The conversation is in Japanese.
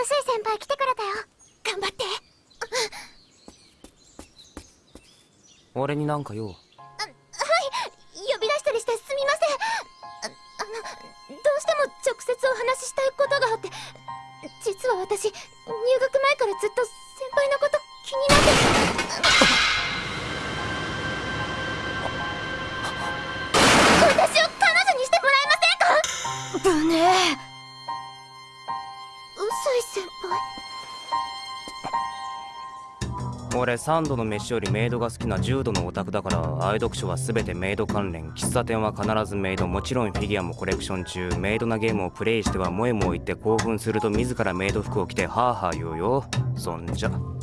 薄い先輩来てくれたよ。頑張って。俺になんか用？はい。呼び出したりしてすみません。ああのどうしても直接お話ししたいことがあって。実は私入学前からずっと先輩のこと気になって。私を彼女にしてもらえませんか？ぶね先輩俺3度の飯よりメイドが好きな重度のオタクだから愛読書は全てメイド関連喫茶店は必ずメイドもちろんフィギュアもコレクション中。メイドなゲームをプレイしては萌え萌え言って興奮すると自らメイド服を着てハーハー言うよ。そんじゃ。